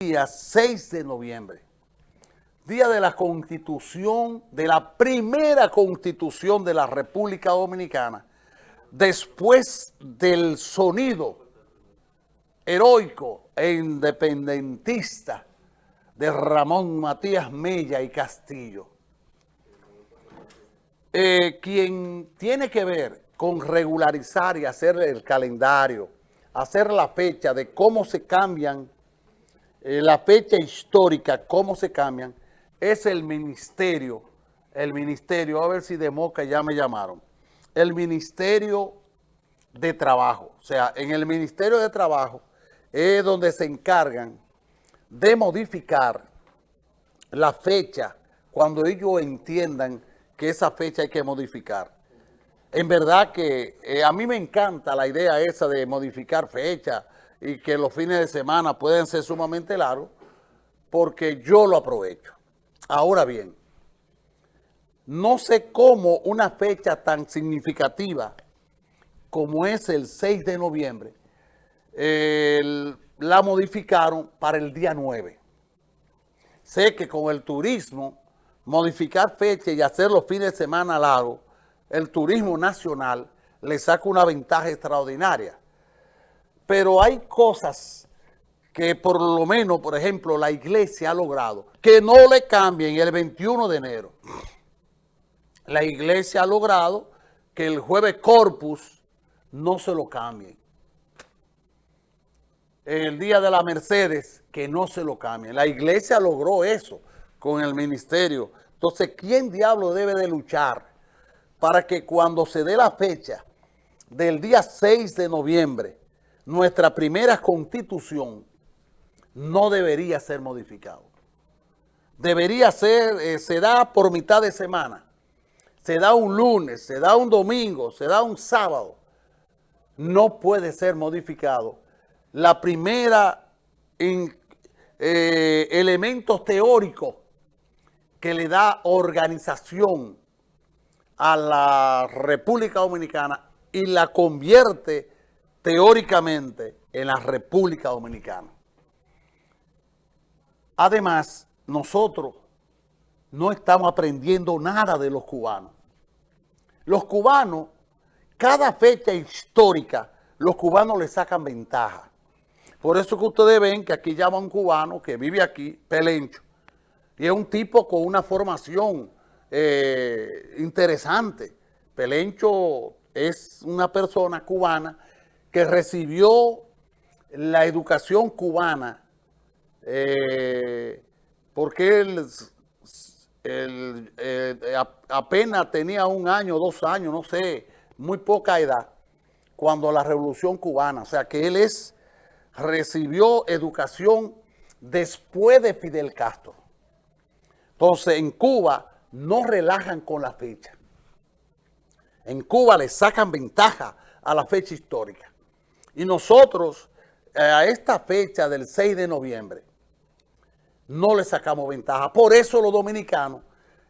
día 6 de noviembre, día de la constitución, de la primera constitución de la República Dominicana, después del sonido heroico e independentista de Ramón Matías Mella y Castillo. Eh, quien tiene que ver con regularizar y hacer el calendario, hacer la fecha de cómo se cambian, eh, la fecha histórica, cómo se cambian, es el ministerio, el ministerio, a ver si de Moca ya me llamaron, el Ministerio de Trabajo. O sea, en el Ministerio de Trabajo es donde se encargan de modificar la fecha cuando ellos entiendan que esa fecha hay que modificar. En verdad que eh, a mí me encanta la idea esa de modificar fecha y que los fines de semana pueden ser sumamente largos porque yo lo aprovecho. Ahora bien, no sé cómo una fecha tan significativa como es el 6 de noviembre, la modificaron para el día 9. Sé que con el turismo, modificar fecha y hacer los fines de semana largos, el turismo nacional le saca una ventaja extraordinaria. Pero hay cosas que por lo menos, por ejemplo, la iglesia ha logrado, que no le cambien el 21 de enero. La iglesia ha logrado que el jueves Corpus no se lo cambien. El día de la Mercedes, que no se lo cambien. La iglesia logró eso con el ministerio. Entonces, ¿quién diablo debe de luchar para que cuando se dé la fecha del día 6 de noviembre, nuestra primera constitución no debería ser modificado? Debería ser, eh, se da por mitad de semana, se da un lunes, se da un domingo, se da un sábado, no puede ser modificado. La primera en, eh, elementos teóricos que le da organización a la República Dominicana y la convierte teóricamente en la República Dominicana. Además, nosotros no estamos aprendiendo nada de los cubanos. Los cubanos cada fecha histórica, los cubanos le sacan ventaja. Por eso que ustedes ven que aquí llama un cubano que vive aquí, Pelencho, y es un tipo con una formación eh, interesante. Pelencho es una persona cubana recibió la educación cubana eh, porque él, eh, apenas tenía un año, dos años, no sé, muy poca edad cuando la revolución cubana, o sea que él es, recibió educación después de Fidel Castro. Entonces en Cuba no relajan con la fecha. En Cuba le sacan ventaja a la fecha histórica. Y nosotros eh, a esta fecha del 6 de noviembre no le sacamos ventaja. Por eso los dominicanos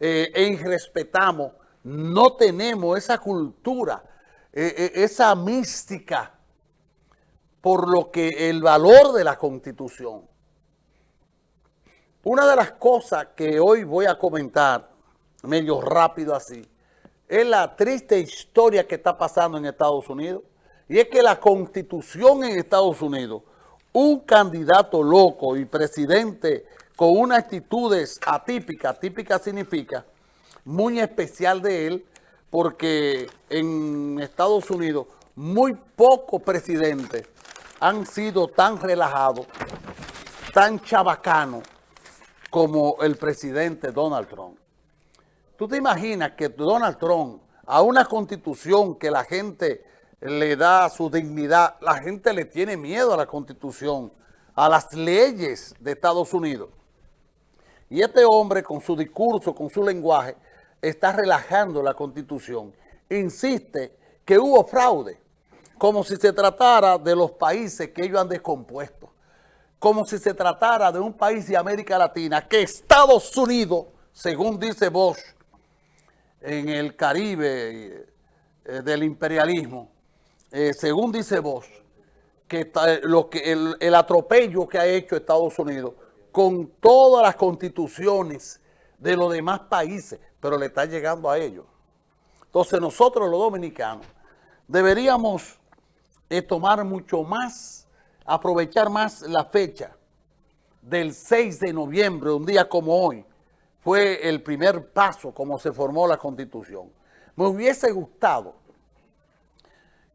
eh, respetamos no tenemos esa cultura, eh, eh, esa mística, por lo que el valor de la Constitución. Una de las cosas que hoy voy a comentar, medio rápido así, es la triste historia que está pasando en Estados Unidos. Y es que la Constitución en Estados Unidos, un candidato loco y presidente con unas actitudes atípicas, atípica significa muy especial de él porque en Estados Unidos muy pocos presidentes han sido tan relajados, tan chabacanos como el presidente Donald Trump. ¿Tú te imaginas que Donald Trump, a una constitución que la gente le da su dignidad, la gente le tiene miedo a la constitución, a las leyes de Estados Unidos? Y este hombre con su discurso, con su lenguaje, está relajando la Constitución. Insiste que hubo fraude, como si se tratara de los países que ellos han descompuesto, como si se tratara de un país de América Latina que Estados Unidos, según dice Bosch, en el Caribe eh, del imperialismo, eh, según dice Bosch, que, lo que el, el atropello que ha hecho Estados Unidos con todas las constituciones de los demás países, pero le está llegando a ellos. Entonces nosotros los dominicanos deberíamos eh, tomar mucho más, aprovechar más la fecha del 6 de noviembre, un día como hoy, fue el primer paso como se formó la Constitución. Me hubiese gustado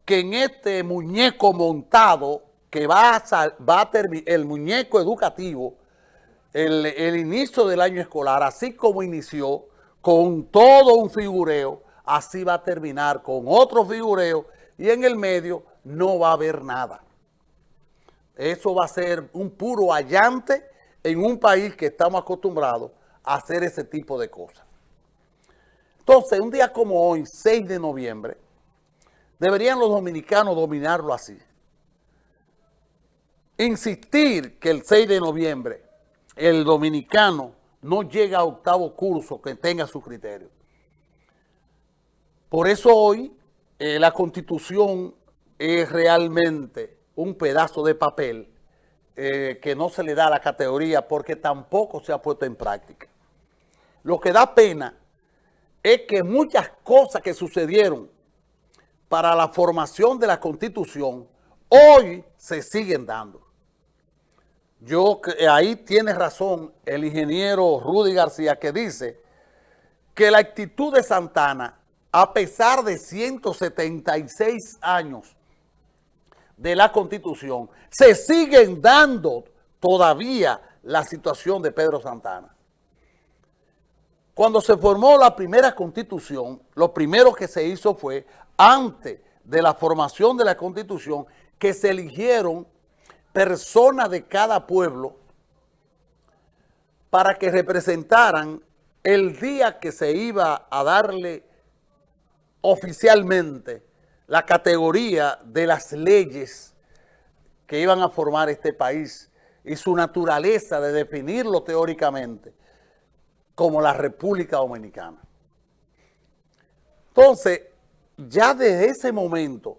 que en este muñeco montado, que va a, va terminar, el muñeco educativo, el, el inicio del año escolar, así como inició, con todo un figureo, así va a terminar con otro figureo y en el medio no va a haber nada. Eso va a ser un puro allante en un país que estamos acostumbrados a hacer ese tipo de cosas. Entonces, un día como hoy, 6 de noviembre, deberían los dominicanos dominarlo así. Insistir que el 6 de noviembre el dominicano no llega a octavo curso que tenga su criterio. Por eso hoy eh, la Constitución es realmente un pedazo de papel eh, que no se le da a la categoría porque tampoco se ha puesto en práctica. Lo que da pena es que muchas cosas que sucedieron para la formación de la Constitución hoy se siguen dando. Yo, ahí tiene razón el ingeniero Rudy García que dice que la actitud de Santana, a pesar de 176 años de la Constitución, se siguen dando todavía la situación de Pedro Santana. Cuando se formó la primera Constitución, lo primero que se hizo fue, antes de la formación de la Constitución, que se eligieron personas de cada pueblo para que representaran el día que se iba a darle oficialmente la categoría de las leyes que iban a formar este país y su naturaleza de definirlo teóricamente como la República Dominicana. Entonces, ya desde ese momento,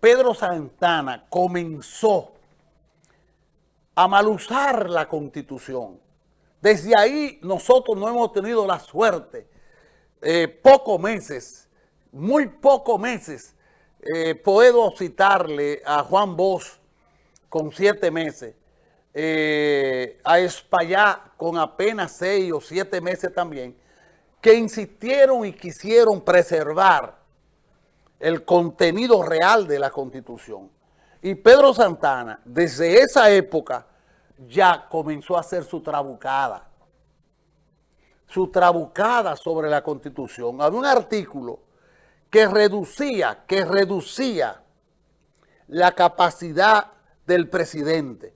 Pedro Santana comenzó a malusar la Constitución. Desde ahí nosotros no hemos tenido la suerte, eh, pocos meses, muy pocos meses, eh, puedo citarle a Juan Bosch con siete meses, eh, a Espaillá con apenas seis o siete meses también, que insistieron y quisieron preservar el contenido real de la Constitución. Y Pedro Santana, desde esa época, ya comenzó a hacer su trabucada. Su trabucada sobre la Constitución. Había un artículo que reducía, que reducía la capacidad del presidente,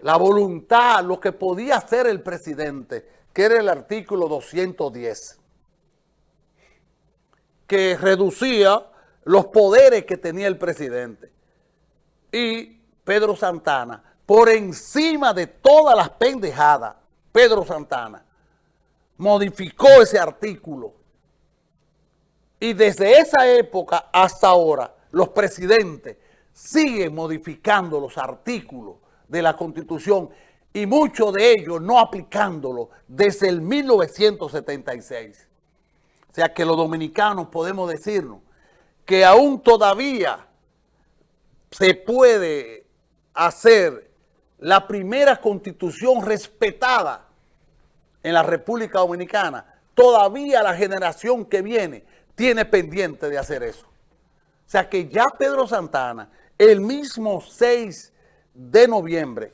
la voluntad, lo que podía hacer el presidente, que era el artículo 210, que reducía los poderes que tenía el presidente. Y Pedro Santana, por encima de todas las pendejadas, Pedro Santana modificó ese artículo. Y desde esa época hasta ahora, los presidentes siguen modificando los artículos de la Constitución y muchos de ellos no aplicándolo desde el 1976. O sea que los dominicanos podemos decirnos que aún todavía se puede hacer la primera constitución respetada en la República Dominicana, todavía la generación que viene tiene pendiente de hacer eso. O sea que ya Pedro Santana, el mismo 6 de noviembre,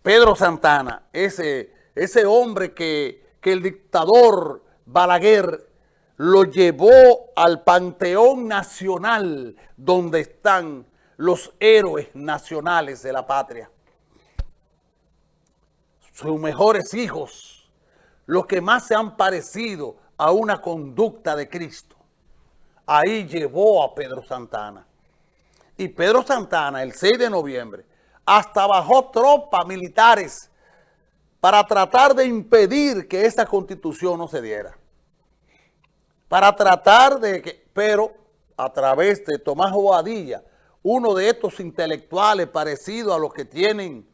Pedro Santana, ese, ese hombre que, que el dictador Balaguer lo llevó al Panteón Nacional donde están los héroes nacionales de la patria. Sus mejores hijos, los que más se han parecido a una conducta de Cristo. Ahí llevó a Pedro Santana. Y Pedro Santana, el 6 de noviembre, hasta bajó tropas militares para tratar de impedir que esa constitución no se diera para tratar de que, pero a través de Tomás Bobadilla, uno de estos intelectuales parecidos a los que tienen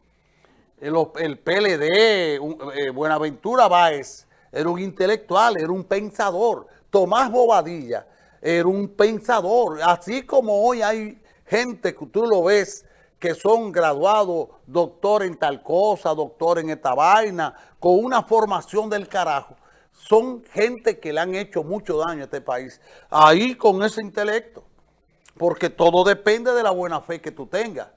el, PLD, eh, Buenaventura Báez, era un intelectual, era un pensador. Tomás Bobadilla era un pensador. Así como hoy hay gente que tú lo ves que son graduados, doctor en tal cosa, doctor en esta vaina, con una formación del carajo. Son gente que le han hecho mucho daño a este país. Ahí con ese intelecto. Porque todo depende de la buena fe que tú tengas.